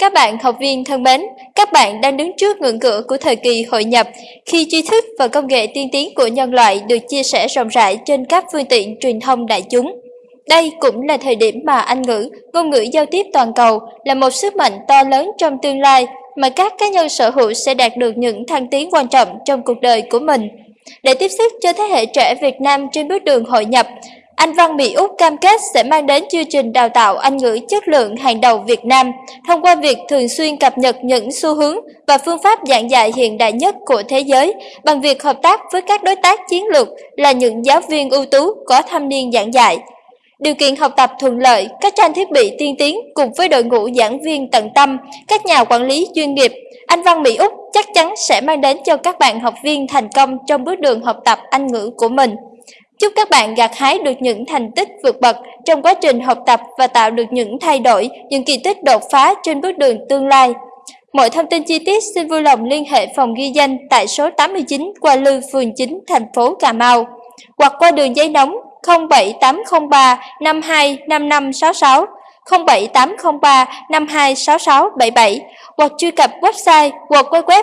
Các bạn học viên thân mến, các bạn đang đứng trước ngưỡng cửa của thời kỳ hội nhập khi tri thức và công nghệ tiên tiến của nhân loại được chia sẻ rộng rãi trên các phương tiện truyền thông đại chúng. Đây cũng là thời điểm mà Anh ngữ, ngôn ngữ giao tiếp toàn cầu là một sức mạnh to lớn trong tương lai mà các cá nhân sở hữu sẽ đạt được những thăng tiến quan trọng trong cuộc đời của mình. Để tiếp sức cho thế hệ trẻ Việt Nam trên bước đường hội nhập, anh Văn Mỹ Úc cam kết sẽ mang đến chương trình đào tạo Anh ngữ chất lượng hàng đầu Việt Nam thông qua việc thường xuyên cập nhật những xu hướng và phương pháp giảng dạy hiện đại nhất của thế giới bằng việc hợp tác với các đối tác chiến lược là những giáo viên ưu tú có thâm niên giảng dạy. Điều kiện học tập thuận lợi, các trang thiết bị tiên tiến cùng với đội ngũ giảng viên tận tâm, các nhà quản lý chuyên nghiệp, anh Văn Mỹ Úc chắc chắn sẽ mang đến cho các bạn học viên thành công trong bước đường học tập Anh ngữ của mình. Chúc các bạn gặt hái được những thành tích vượt bậc trong quá trình học tập và tạo được những thay đổi, những kỳ tích đột phá trên bước đường tương lai. Mọi thông tin chi tiết xin vui lòng liên hệ phòng ghi danh tại số 89 Qua Lư, phường 9, thành phố Cà Mau hoặc qua đường dây nóng 07803 525566 07803 526677 hoặc truy cập website www